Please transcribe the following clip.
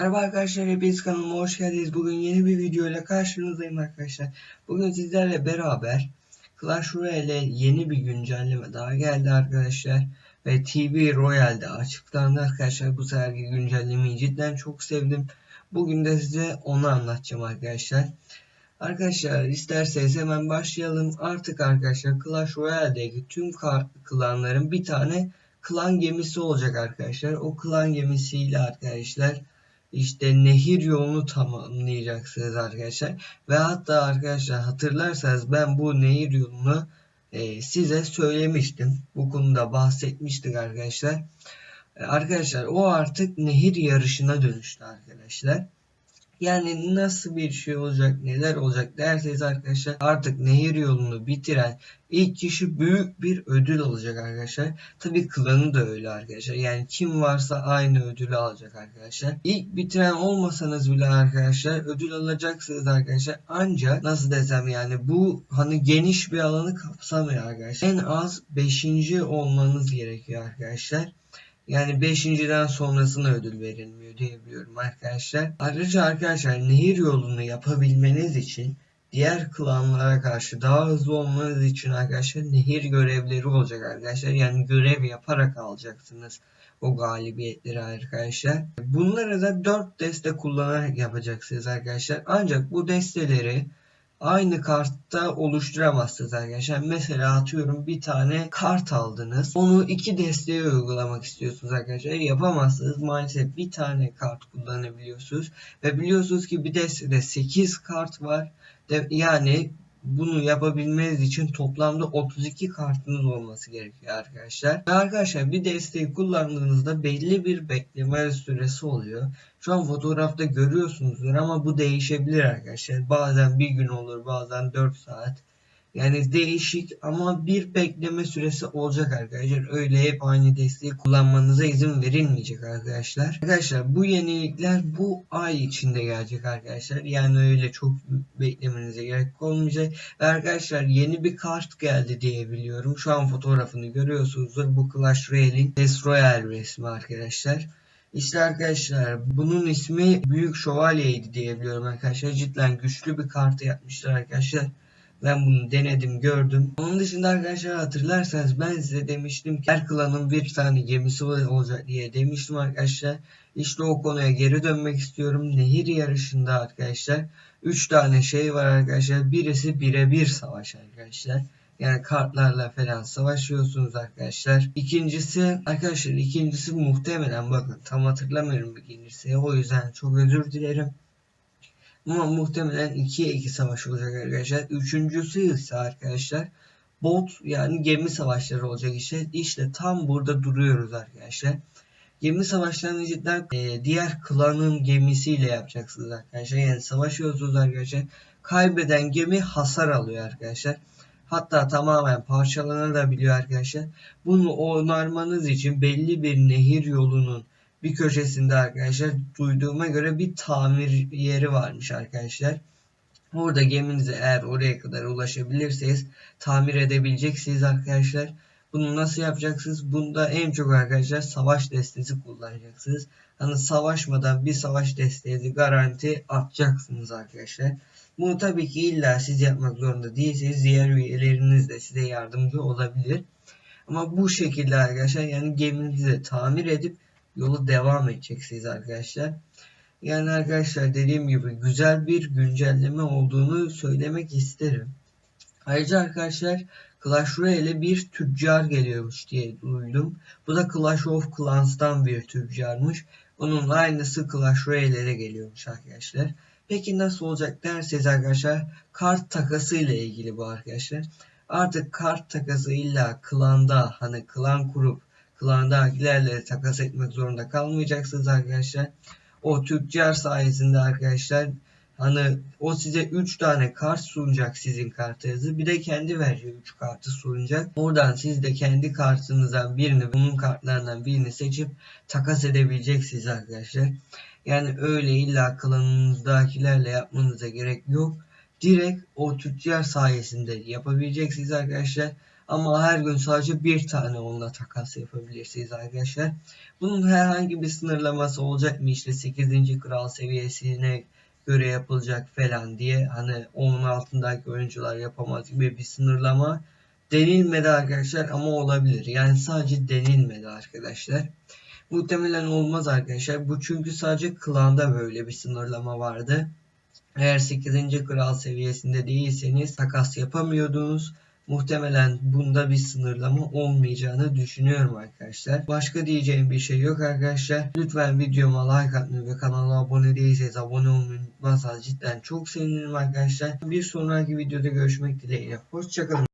Merhaba arkadaşlar hepiniz kanalıma hoş geldiniz. Bugün yeni bir video ile karşınızdayım arkadaşlar. Bugün sizlerle beraber Clash Royale yeni bir güncelleme daha geldi arkadaşlar. Ve TV Royale'de açıklandı arkadaşlar. Bu seferki güncellemeyi cidden çok sevdim. Bugün de size onu anlatacağım arkadaşlar. Arkadaşlar isterseniz hemen başlayalım. Artık arkadaşlar Clash Royale'deki tüm klanların bir tane klan gemisi olacak arkadaşlar. O klan gemisiyle arkadaşlar işte nehir yolunu tamamlayacaksınız arkadaşlar. Ve hatta arkadaşlar hatırlarsanız ben bu nehir yolunu e, size söylemiştim. Bu konuda bahsetmiştik arkadaşlar. E, arkadaşlar o artık nehir yarışına dönüştü arkadaşlar. Yani nasıl bir şey olacak, neler olacak derseniz arkadaşlar artık nehir yolunu bitiren ilk kişi büyük bir ödül alacak arkadaşlar. Tabi klanı da öyle arkadaşlar. Yani kim varsa aynı ödülü alacak arkadaşlar. İlk bitiren olmasanız bile arkadaşlar ödül alacaksınız arkadaşlar. Ancak nasıl desem yani bu hani geniş bir alanı kapsamıyor arkadaşlar. En az 5. olmanız gerekiyor arkadaşlar. Yani 5.den sonrasına ödül verilmiyor diyebiliyorum arkadaşlar. Ayrıca arkadaşlar nehir yolunu yapabilmeniz için diğer klanlara karşı daha hızlı olmanız için arkadaşlar nehir görevleri olacak arkadaşlar. Yani görev yaparak alacaksınız o galibiyetleri arkadaşlar. Bunları da 4 deste kullanarak yapacaksınız arkadaşlar. Ancak bu desteleri aynı kartta oluşturamazsınız arkadaşlar. Mesela atıyorum bir tane kart aldınız. Onu iki desteğe uygulamak istiyorsunuz arkadaşlar. Yapamazsınız. Maalesef bir tane kart kullanabiliyorsunuz. Ve biliyorsunuz ki bir destede 8 kart var. Yani bunu yapabilmeniz için toplamda 32 kartınız olması gerekiyor arkadaşlar. Ve arkadaşlar bir desteği kullandığınızda belli bir bekleme süresi oluyor. Şu an fotoğrafta görüyorsunuzdur ama bu değişebilir arkadaşlar. Bazen bir gün olur bazen 4 saat. Yani değişik ama bir bekleme süresi olacak arkadaşlar. Öyle hep aynı desteği kullanmanıza izin verilmeyecek arkadaşlar. Arkadaşlar bu yenilikler bu ay içinde gelecek arkadaşlar. Yani öyle çok beklemenize gerek olmayacak. Ve arkadaşlar yeni bir kart geldi diyebiliyorum. Şu an fotoğrafını görüyorsunuzdur. Bu Clash Royale'in Test Royale resmi arkadaşlar. İşte arkadaşlar bunun ismi Büyük Şövalye'ydi diyebiliyorum arkadaşlar. Cidden güçlü bir kartı yapmışlar arkadaşlar. Ben bunu denedim gördüm. Onun dışında arkadaşlar hatırlarsanız ben size demiştim ki her klanın bir tane gemisi olacak diye demiştim arkadaşlar. İşte o konuya geri dönmek istiyorum. Nehir yarışında arkadaşlar 3 tane şey var arkadaşlar. Birisi birebir savaş arkadaşlar. Yani kartlarla falan savaşıyorsunuz arkadaşlar. İkincisi arkadaşlar ikincisi muhtemelen bakın tam hatırlamıyorum ikincisi. O yüzden çok özür dilerim. Ama muhtemelen 2'ye 2 savaş olacak arkadaşlar. Üçüncüsü ise arkadaşlar bot yani gemi savaşları olacak işte. İşte tam burada duruyoruz arkadaşlar. Gemi savaşlarını cidden e, diğer klanın gemisiyle yapacaksınız arkadaşlar. Yani savaşıyorsunuz arkadaşlar. Kaybeden gemi hasar alıyor arkadaşlar. Hatta tamamen parçalanabiliyor arkadaşlar. Bunu onarmanız için belli bir nehir yolunun bir köşesinde arkadaşlar duyduğuma göre bir tamir yeri varmış arkadaşlar. Orada geminizi eğer oraya kadar ulaşabilirseniz tamir edebileceksiniz arkadaşlar. Bunu nasıl yapacaksınız? Bunda en çok arkadaşlar savaş destesi kullanacaksınız. Hani savaşmadan bir savaş desteği garanti atacaksınız arkadaşlar. Bunu tabii ki illa siz yapmak zorunda değilsiniz. Diğer üyeleriniz de size yardımcı olabilir. Ama bu şekilde arkadaşlar yani geminizi tamir edip yolu devam edeceksiniz arkadaşlar. Yani arkadaşlar dediğim gibi güzel bir güncelleme olduğunu söylemek isterim. Ayrıca arkadaşlar Clash Royale'e bir tüccar geliyormuş diye duydum. Bu da Clash of Clans'tan bir tüccarmış. Onun aynısı Clash Royale'e geliyormuş arkadaşlar. Peki nasıl olacak derseniz arkadaşlar kart takası ile ilgili bu arkadaşlar. Artık kart takası illa klanda hani klan kurup klandakilerle takas etmek zorunda kalmayacaksınız arkadaşlar. O tüccar sayesinde arkadaşlar hani o size 3 tane kart sunacak sizin kartınızı. Bir de kendi vereceği 3 kartı sunacak. Oradan siz de kendi kartınızdan birini bunun kartlarından birini seçip takas edebileceksiniz arkadaşlar. Yani öyle illa klanınızdakilerle yapmanıza gerek yok. Direkt o tüccar sayesinde yapabileceksiniz arkadaşlar. Ama her gün sadece bir tane onunla takas yapabilirsiniz arkadaşlar. Bunun herhangi bir sınırlaması olacak mı işte 8. kral seviyesine göre yapılacak falan diye hani onun altındaki oyuncular yapamaz gibi bir sınırlama denilmedi arkadaşlar ama olabilir. Yani sadece denilmedi arkadaşlar. Muhtemelen olmaz arkadaşlar. Bu çünkü sadece klanda böyle bir sınırlama vardı. Eğer 8. kral seviyesinde değilseniz takas yapamıyordunuz. Muhtemelen bunda bir sınırlama olmayacağını düşünüyorum arkadaşlar. Başka diyeceğim bir şey yok arkadaşlar. Lütfen videoma like atmayı ve kanala abone değilseniz abone olmayı unutmazsanız cidden çok sevinirim arkadaşlar. Bir sonraki videoda görüşmek dileğiyle. Hoşçakalın.